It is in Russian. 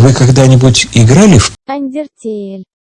Вы когда-нибудь играли в Undertale.